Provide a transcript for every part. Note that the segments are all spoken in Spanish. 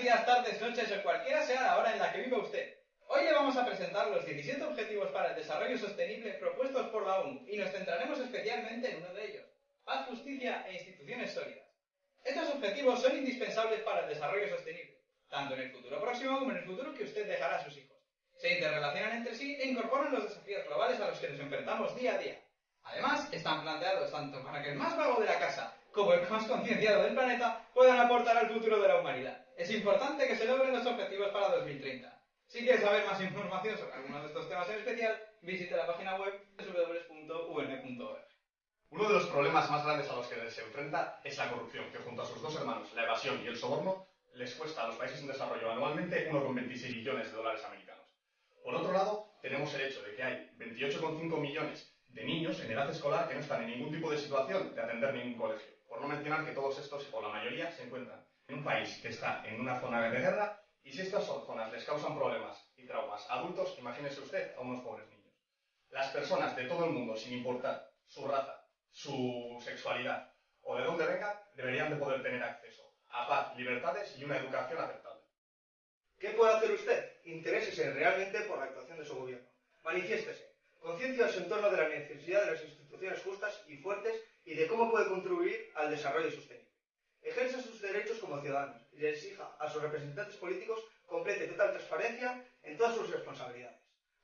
Días, tardes, noches o cualquiera sea la hora en la que viva usted. Hoy le vamos a presentar los 17 Objetivos para el Desarrollo Sostenible propuestos por la ONU y nos centraremos especialmente en uno de ellos, paz, justicia e instituciones sólidas. Estos objetivos son indispensables para el desarrollo sostenible, tanto en el futuro próximo como en el futuro que usted dejará a sus hijos. Se interrelacionan entre sí e incorporan los desafíos globales a los que nos enfrentamos día a día. Además, están planteados tanto para que el más vago de la casa como el más concienciado del planeta puedan aportar al futuro de la humanidad. Es importante que se logren los objetivos para 2030. Si quieres saber más información sobre alguno de estos temas en especial, visite la página web www.un.org. Uno de los problemas más grandes a los que se enfrenta es la corrupción, que junto a sus dos hermanos, la evasión y el soborno, les cuesta a los países en desarrollo anualmente 1,26 billones de dólares americanos. Por otro lado, tenemos el hecho de que hay 28,5 millones de niños en edad escolar que no están en ningún tipo de situación de atender ningún colegio. Por no mencionar que todos estos, o la mayoría, se encuentran en un país que está en una zona de guerra y si estas zonas les causan problemas y traumas a adultos, imagínese usted a unos pobres niños. Las personas de todo el mundo, sin importar su raza, su sexualidad o de dónde vengan, deberían de poder tener acceso a paz, libertades y una educación aceptable. ¿Qué puede hacer usted? Interésese realmente por la actuación de su gobierno. Manifiéstese. Conciencia a su entorno de la necesidad de las instituciones justas y fuertes y de cómo puede contribuir al desarrollo sostenible. Ejerza sus derechos como ciudadanos y exija a sus representantes políticos complete total transparencia en todas sus responsabilidades.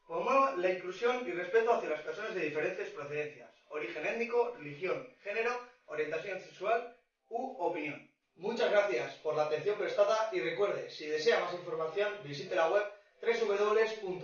Promueva la inclusión y respeto hacia las personas de diferentes procedencias, origen étnico, religión, género, orientación sexual u opinión. Muchas gracias por la atención prestada y recuerde, si desea más información, visite la web www.un.org.